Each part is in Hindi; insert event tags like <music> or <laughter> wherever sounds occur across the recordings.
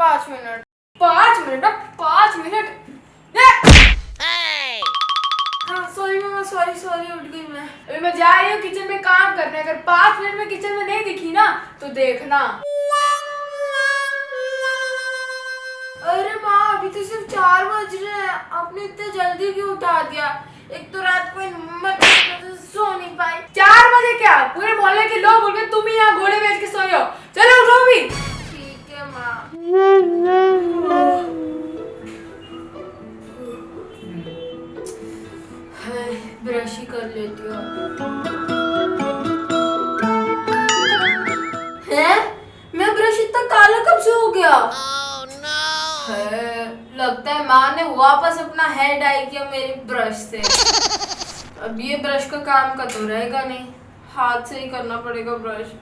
पाँच मिनट। पाँच मिनट अब पाँच मिनट। हाँ सॉरी मामा सॉरी सॉरी उठ गई मैं। अभी मैं जा रही हूँ किचन में काम करने। अगर पाँच मिनट में किचन में नहीं दिखी ना तो देखना। अरे माँ अभी तो सिर्फ़ चार बज रहे हैं। आपने इतने जल्दी क्यों उठा दिया? एक तो रात को इन मच्छर से नहीं पाई। चार बजे क्या? पूरे मोहल्ले के लोग बोल के तुम ही यहाँ घोड़े बेच के सो रहे हो। चलो उठो भी ब्रश ही कर लेती हूँ। हैं? मैं ब्रश इतना काला कब से हो गया? है, लगता है माँ ने वापस अपना हेयर डाई किया मेरे ब्रश से। अब ये ब्रश का काम का तो रहेगा नहीं। हाथ से ही करना पड़ेगा ब्रश।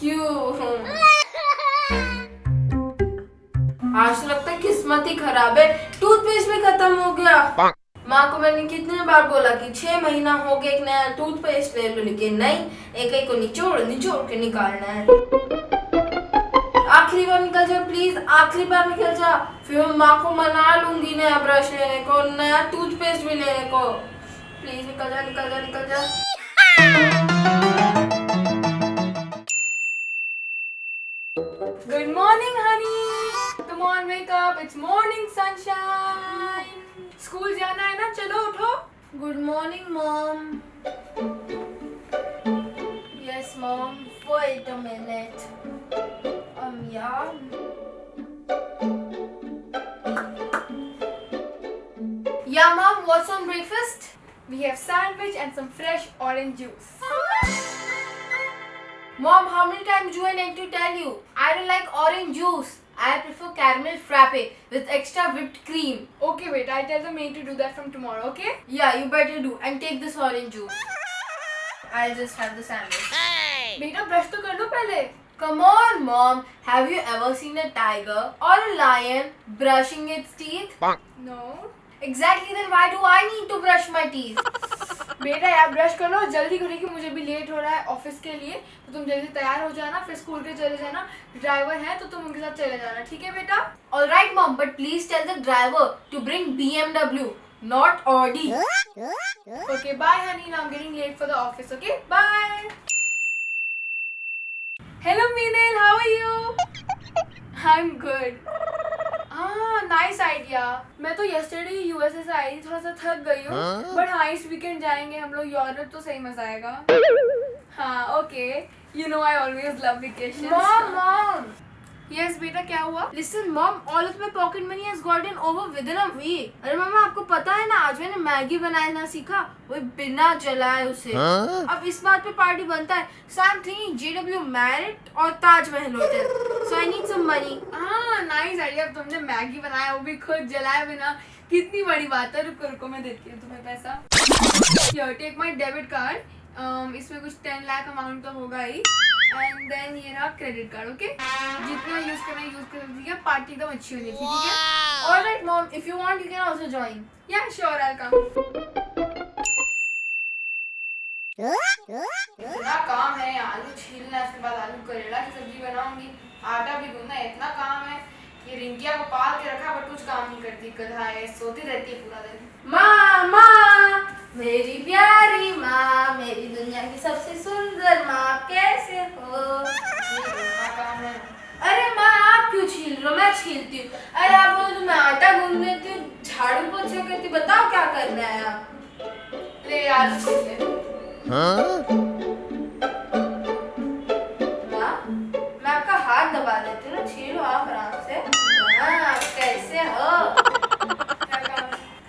क्यों? आज तो लगता है किस्मत ही खराब है। टूथपेस्ट भी खत्म हो गया। माँ को मैंने कितने बार बोला कि छह महीना हो गया एक नया टूथपेस्ट ले लो लेकिन नहीं एक एक को निचोड़ निचोड़ के निकालना है। आखिरी बार निकल जाओ प्लीज़ आखिरी बार निकल जा। फिर मैं माँ को मना लूँगी नया ब्रश लेने को नया टूथपेस्ट भी लेने को। प्लीज़ निकल जा निकल जा निकल जा। honey. Come on, wake up. It's morning sunshine. School जाना है ना चलो उठो good morning mom yes mom wait a minute um yeah yeah mom what's on breakfast We have sandwich and some fresh orange juice. Mom, how many times do I need to tell you? I don't like orange juice. I prefer caramel frappe with extra whipped cream. Okay, wait. I tell the maid to do that from tomorrow, okay? Yeah, you better do. And take this orange juice. I'll just have the sandwich. Hey! Beta, brush to kar lo pehle. Come on, mom. Have you ever seen a tiger or a lion brushing its teeth? Bonk. No. Exactly, then why do I need to brush my teeth? <laughs> बेटा यार ब्रश कर लो जल्दी करो कि मुझे भी लेट हो रहा है ऑफ़िस के लिए तो तुम जल्दी तैयार हो जाना फिर स्कूल के चले जाना। ड्राइवर है तो तुम उनके साथ चले जाना ठीक है बेटा? All right mom but please tell the driver to bring BMW not Audi okay bye honey now getting late for the office okay bye hello Meenal how are you I am good हाँ नाइस आइडिया मैं तो यस्टरडे यूएसए से आई थी थोड़ा सा थक गई हूँ बट हाँ इस वीकेंड जाएँगे हम लोग यूरोप तो सही मज़ा आएगा. हाँ okay you know I always love vacation mom Mom. Yes बेटा क्या हुआ? Listen, Mom, all of my pocket money has gotten over within a week. अरे मामा आपको पता है ना आज मैंने मैगी बनाना सीखा वो बिना जलाए उसे। अब इस बात पे पार्टी बनता है। सैम थिंकिंग जेडब्ल्यू मैरिट और Taj Mahal hotel so I need some money हाँ नाइस आइडिया तुमने मैगी बनाया वो भी खुद जलाए बिना। कितनी बड़ी बात है। रुको रुको मैं देती हूँ तुम्हें पैसा। Yo take my debit card इसमें कुछ टेन लाख अमाउंट तो होगा ही। एंड देन ये रहा क्रेडिट कार्ड ओके जितना यूज़ करना यूज़ कर ठीक है? पार्टी एकदम अच्छी होनी चाहिए ठीक है? Alright, Mom, if you want, you can also join. Yeah sure I come इतना काम है आलू छीलना उसके बाद आलू करेला की सब्ज़ी बनाऊँगी। आटा भी गूंदना है, इतना काम है कि रिंकिया को पाल के रखा बट कुछ काम नहीं करती गधा है सोती रहती है पूरा दिन। माँ माँ करती बताओ क्या करना है आप? ले छील ले माँ आपका हाथ दबा देती हूँ ना छीलो आप आराम से। हाँ कैसे हो?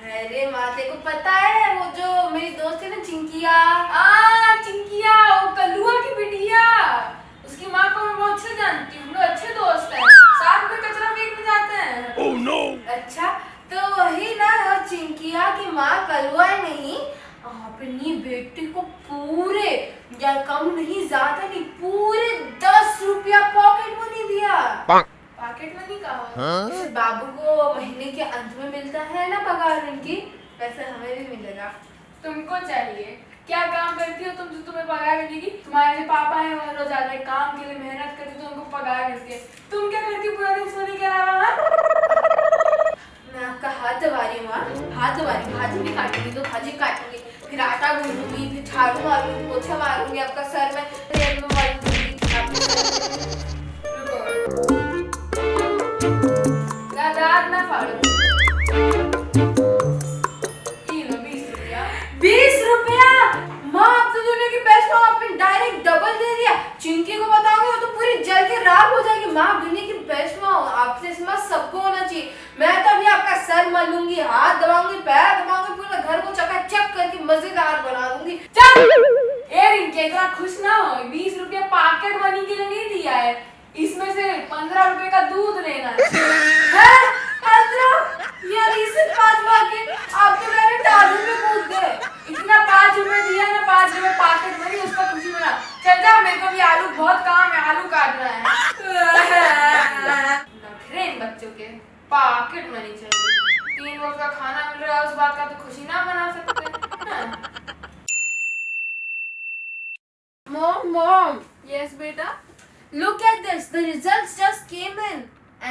है अरे माँ को पता है वो जो मेरी दोस्त है ना चिंकिया। आ चिंकिया वो कलुआ की बिटिया। उसकी माँ को मैं बहुत अच्छे जानती हूँ हम लोग अच्छे दोस्त हैं। साथ में कचरा फेंकने जाते हैं। अच्छा तो वही ना चिंकिया की माँ कलुआ नहीं अपनी बेटी को पूरे या कम नहीं ज़्यादा नहीं पूरे दस रुपया पॉकेट मनी दिया। पैकेट मनी कहा जैसे बाबू को महीने के अंत में मिलता है ना पगार उनकी वैसे हमें भी मिलेगा। तुमको चाहिए। क्या काम करती हो तुम जो तुम्हें पगार मिलेगी तुम्हारे जो पापा हैं वो रोज आते काम के लिए मेहनत करते तो उनको पगार मिलती है। तुम क्या करती हो पूरा दिन सोने के अलावा हाँ? हाथ दबा रही? हाथ दबा भाजी भी काटूँगी तो भाजी काटूँगी, फिर आटा गूंदूँगी, फिर झाड़ू मारूँगी, पोछा मारूँगी, आपका सर में तेल में मारूँगी आपके सर में- रुको दादात ना फाड़ो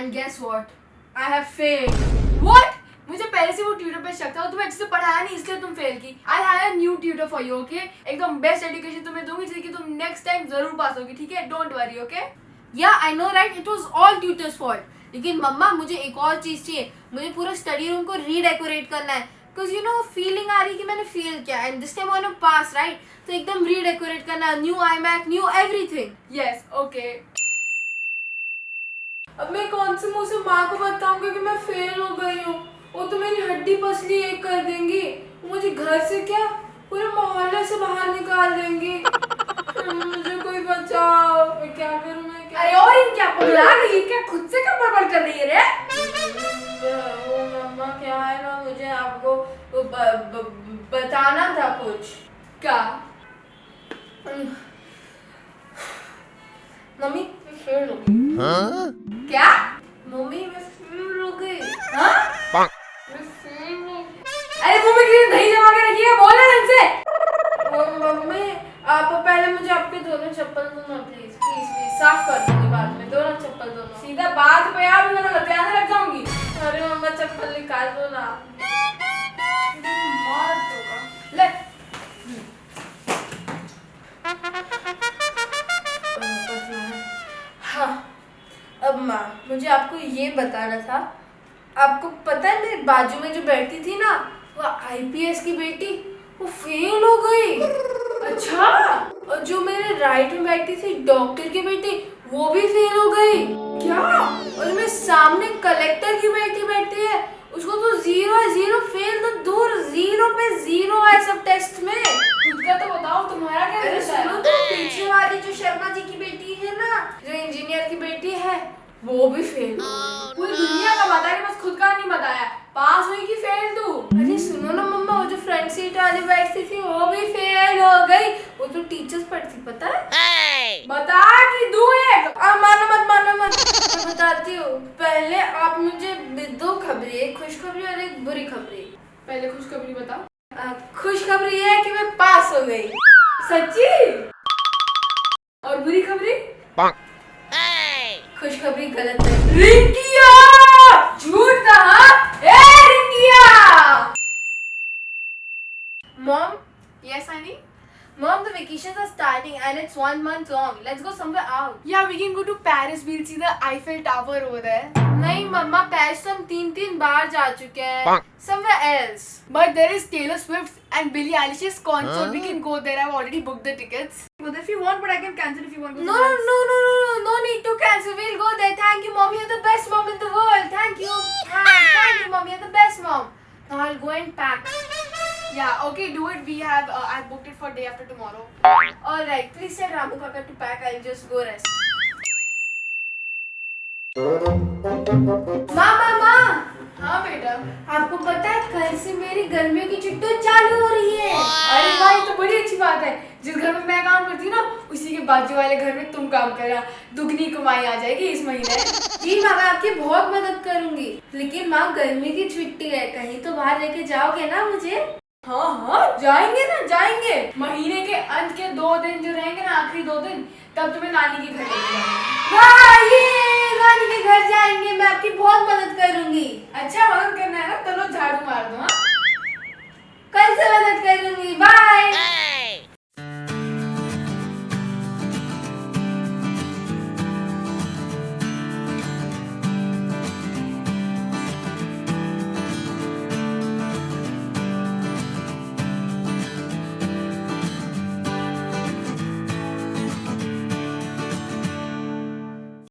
And guess what? I have failed. What? मुझे पहले से वो ट्यूटर पे शक था तुम्हें अच्छे से पढ़ाया नहीं इसलिए तुम फेल की I have new tutor for you okay एकदम बेस्ट एजुकेशन तुम्हें दूँगी जिससे कि तुम नेक्स्ट टाइम ज़रूर पास होगी ठीक है don't worry okay Yeah, I know, right? It was all tutor's fault. लेकिन मम्मा मुझे एक और चीज़ चाहिए मुझे पूरा स्टडी रूम को रीडेकोरेट करना है बिकॉज़ यू नो फीलिंग आ रही कि मैंने फेल किया and this time I pass right तो एकदम रीडेकोरेट करना new iMac new everything yes okay अब मैं कौन से मुँह से माँ को बताऊँगी कि मैं फेल हो गई हूँ। वो तो मेरी हड्डी पसली एक कर देंगी। मुझे घर से क्या? पूरे मोहल्ले से बाहर निकाल देंगी। मुझे कोई बचाओ। मैं क्या करूँ मैं? क्या अरे और इन क्या पगला गई है? क्या खुद से कब बड़बड़ कर रही है रे? वो मम्मा क्या है ना? मुझे आपको वो ब, ब, बताना था कुछ। क्या? मम्मी मैं फेल हो गई। क्या? मम्मी मैं फेल हो गई। हाँ? गई। अरे मुँह में किसी दही जमा के रखी है? बोलना ढंग से मम्मी आप पहले मुझे आपके दोनों चप्पल दो ना प्लीज़ प्लीज़ प्लीज़ साफ़ कर दूँगी बाद में। दोनों चप्पल दोनों। सीधा बात पे आ भी मैं ध्यान रख जाऊँगी। अरे मम्मा चप्पल निकाल दो ना। अब माँ, मुझे आपको ये बताना था। आपको पता है मेरे बाजू में जो बैठी थी ना, वो आईपीएस की बेटी, वो फेल हो गई। अच्छा और जो मेरे राइट में बैठी थी डॉक्टर की बेटी, वो भी फेल हो गई। क्या? और मैं सामने कलेक्टर की बेटी बैठी वो तो टीचर्स पढ़ती पता है? बता कि दू एक। आ, मानो मत मानो मत। मैं बताती हूँ। पहले आप मुझे दो खबरें एक खुशखबरी और एक बुरी खबरी। पहले खुशखबरी बता आ, खुशखबरी ये है कि मैं पास हो गई। सच्ची? और बुरी खबरी? खुशखबरी गलत है। रिंकिया! झूठ हाँ? ए Rinkiya! Mom yes honey Mom, the vacations are starting and it's one month long. Let's go somewhere out. Yeah, we can go to Paris. We'll see the Eiffel Tower over there. नहीं मम्मा पैरिस तो हम तीन तीन बार जा चुके हैं somewhere else. But there is Taylor Swift and Billie Eilish's concert. We can go there. I've already booked the tickets. Well, if you want, but I can cancel if you want. to No, go no, else. no, no, no, no, no need to cancel. We'll go there. Thank you, mom. You're the best mom in the world. Thank you. Thank, thank you, mom. You're the best mom. Now I'll go and pack. Yeah, okay, do it. We have. Uh, I've booked it for day after tomorrow. All right. Please tell Ramu Kaka to pack. I'll just go rest. मामा माँ हाँ बेटा आपको पता है कल से मेरी गर्मियों की छुट्टी चालू हो रही है अरे भाई तो बड़ी अच्छी बात है जिस घर में मैं काम करती हूँ ना उसी के बाजू वाले घर में तुम काम करना दुगनी कमाई आ जाएगी इस महीने जी माँ मैं आपकी बहुत मदद करूँगी लेकिन माँ गर्मी की छुट्टी है कहीं तो बाहर लेके जाओगे ना मुझे हाँ हाँ जाएँगे ना जाएँगे। महीने के अंत के दो दिन जो रहेंगे ना आखिरी दो दिन तब तुम्हें नानी के घर हाँ, नानी के घर जाएँगे मैं आपकी बहुत मदद करूँगी। अच्छा मदद करना है ना चलो झाड़ू मार दो हाँ। कल से मदद करूँगी बाय